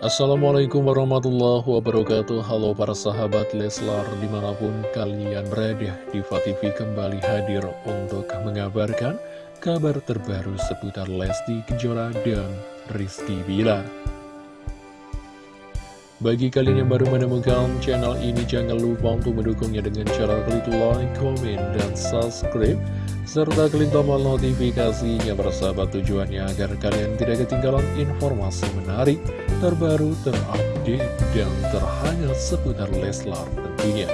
Assalamualaikum warahmatullahi wabarakatuh. Halo para sahabat Leslar di mana pun kalian berada Diva TV kembali hadir untuk mengabarkan kabar terbaru seputar Lesti Kejora dan Rizky Bilar Bagi kalian yang baru menemukan channel ini jangan lupa untuk mendukungnya dengan cara klik like, comment, dan subscribe serta klik tombol notifikasinya bersahabat tujuannya agar kalian tidak ketinggalan informasi menarik terbaru, terupdate, dan terhangat seputar Leslar tentunya.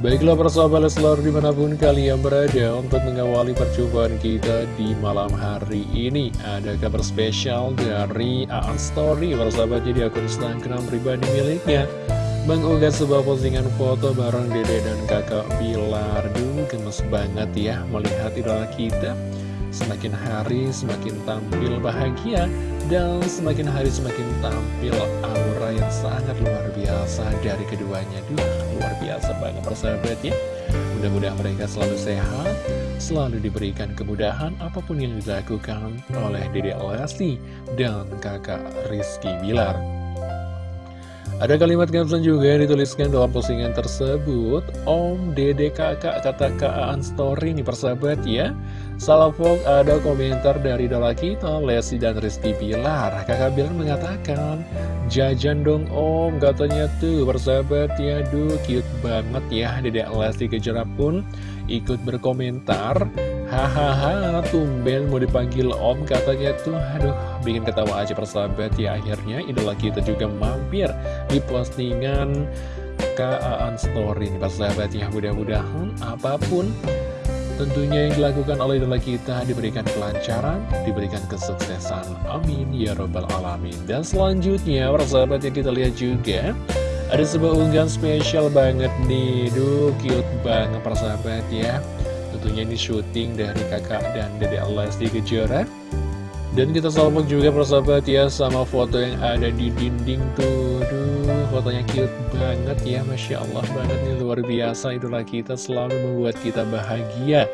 Baiklah persahabat Leslar di mana pun kalian berada untuk mengawali percobaan kita di malam hari ini Ada kabar spesial dari Aan Story persahabat jadi akun Instagram pribadi miliknya Mengunggah sebuah postingan foto bareng dede dan kakak Bilar gemes banget ya melihat idola kita. Semakin hari semakin tampil bahagia dan semakin hari semakin tampil aura yang sangat luar biasa dari keduanya. Duh, luar biasa banget persahabat ya. Mudah-mudahan mereka selalu sehat, selalu diberikan kemudahan apa pun yang dilakukan oleh Dede Lesti dan kakak Rizky Bilar ada kalimat caption juga yang dituliskan dalam postingan tersebut. Om, Dede, Kakak, kata Kak Story nih persahabat ya Salafok ada komentar dari dola kita Lesti dan Rizky Bilar. Kakak Bilar mengatakan Jajan dong om. Katanya tuh persahabat ya Duh cute banget ya. Dede Lesti Kejora pun ikut berkomentar Hahaha, tumben mau dipanggil om. Katanya tuh Aduh, bikin ketawa aja persahabat. Ya Akhirnya idola kita juga mampir di postingan Kaan Story persahabat ya. Mudah-mudahan apa pun tentunya yang dilakukan oleh idola kita diberikan kelancaran, diberikan kesuksesan. Amin ya robbal alamin. Dan selanjutnya persahabat yang kita lihat juga ada sebuah unggahan spesial banget nih. Duh, cute banget persahabat ya. Tentunya ini syuting dari kakak dan dede Lesti Kejora. Dan kita salvok juga persahabat ya sama foto yang ada di dinding tuh. Duh fotonya cute banget ya Masya Allah banget nih luar biasa Idola kita selalu membuat kita bahagia.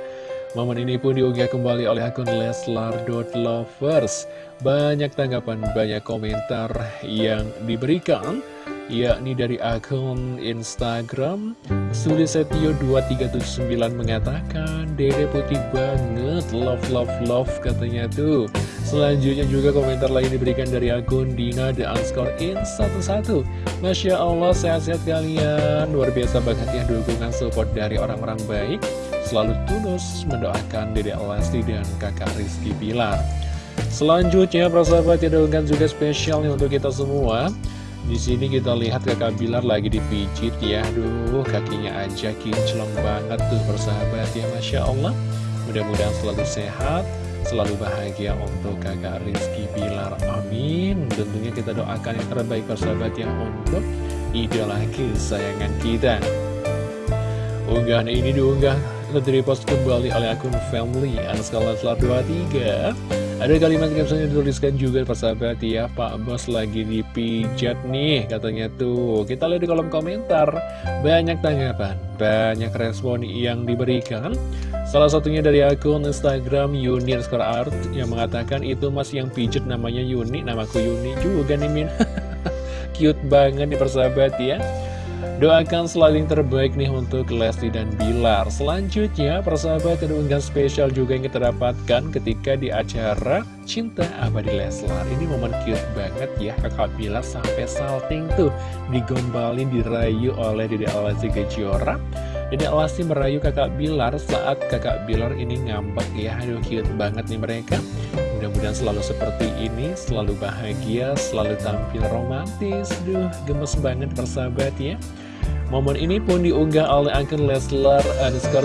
Momen ini pun diunggah kembali oleh akun Leslar.lovers Banyak tanggapan, banyak komentar yang diberikan yakni dari akun Instagram Sulisetio2379 mengatakan Dede putih banget, love love love katanya tuh. Selanjutnya juga komentar lain diberikan dari akun Dina The Unscore In 11 Masya Allah sehat-sehat kalian. Luar biasa banget ya dukungan support dari orang-orang baik. Selalu tulus mendoakan Dede Lesti dan kakak Rizky Pilar Selanjutnya, persahabat, ada unggahan juga spesial nih untuk kita semua di sini kita lihat kakak Bilar lagi dipijit ya. Aduh kakinya aja kinclong banget tuh persahabat ya. Masya Allah. Mudah-mudahan selalu sehat Selalu bahagia untuk kakak Rizky Bilar. Amin. Tentunya kita doakan yang terbaik persahabat ya Untuk idola kesayangan kita. Unggahan ini diunggah Lalu post kembali oleh akun family Anaskala 23 ada kalimat caption yang dituliskan juga persahabat ya Pak Bos lagi dipijat nih katanya tuh. Kita lihat di kolom komentar. Banyak tanggapan, banyak respon yang diberikan. Salah satunya dari akun Instagram Yuni Art Yang mengatakan itu mas yang pijat namanya Yuni Namaku Yuni juga nih Min. Cute banget nih persahabat ya Doakan selalu yang terbaik nih untuk Lesti dan Bilar. Selanjutnya persahabat ada unggahan spesial juga yang kita dapatkan ketika di acara Cinta Abadi Leslar. Ini momen cute banget ya kakak Bilar sampai salting tuh Digombalin dirayu oleh Dede Alasi Kejora Dede Alasi merayu kakak Bilar saat kakak Bilar ini ngambek ya. Aduh cute banget nih mereka Mudah-mudahan selalu seperti ini, selalu bahagia, selalu tampil romantis. Duh, gemes banget persahabat ya. Momen ini pun diunggah oleh akun Leslar underscore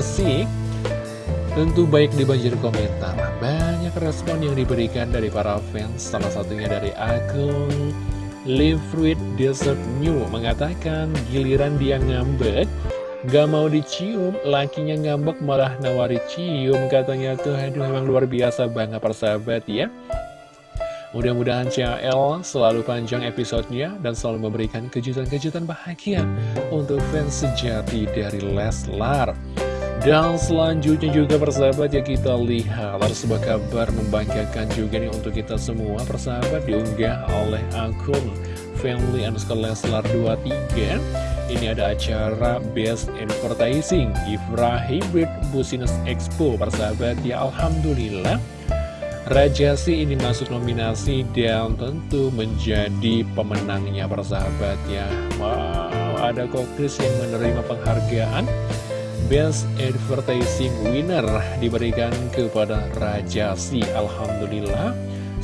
Tentu baik di banjir komentar. Banyak respon yang diberikan dari para fans, salah satunya dari akun Live Fruit Desert New mengatakan giliran dia ngambek Gak mau dicium, lakinya ngambek malah nawari cium. Katanya tuh, aduh memang luar biasa banget persahabat ya. Mudah-mudahan CL selalu panjang episodenya dan selalu memberikan kejutan-kejutan bahagia untuk fans sejati dari Leslar. dan selanjutnya juga persahabat ya kita lihat Ada sebuah kabar membanggakan juga nih untuk kita semua persahabat diunggah oleh akun Family underscore Leslar 23 Ini ada acara Best Advertising Ifra Hybrid Business Expo persahabat. Ya Alhamdulillah. Rajasi ini masuk nominasi dan tentu menjadi pemenangnya persahabat. Ya Wow ada kokris yang menerima penghargaan. Best Advertising Winner diberikan kepada Raja Si Alhamdulillah.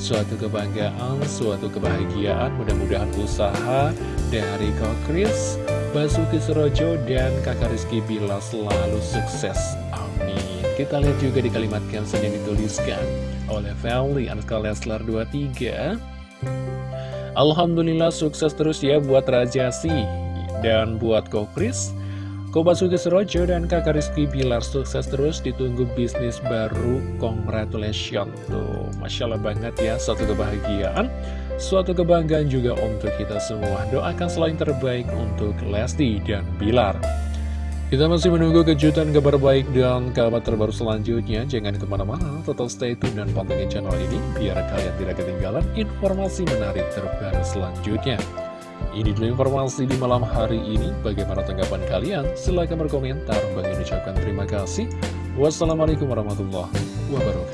Suatu kebanggaan, suatu kebahagiaan Mudah-mudahan usaha dari Kak Kris Basuki Serojo dan kakak Rizky Bila selalu sukses. Amin. Kita lihat juga di kalimat caption yang dituliskan oleh Valley Anska Leslar 23 Alhamdulillah sukses terus ya buat Raja Si dan buat Kokris Basuki Surojo dan kakak Rizky Bilar sukses terus ditunggu bisnis baru. Congratulations tuh. Masya Allah banget ya suatu kebahagiaan suatu kebanggaan juga untuk kita semua doakan selain terbaik untuk Lesti dan Bilar kita masih menunggu kejutan kabar baik dan kabar terbaru selanjutnya jangan ke mana-mana tetap stay tune dan pantengin channel ini biar kalian tidak ketinggalan informasi menarik terbaru selanjutnya ini dulu informasi di malam hari ini. Bagaimana tanggapan kalian? Silahkan berkomentar. Bagi ucapkan terima kasih. Wassalamualaikum warahmatullahi wabarakatuh.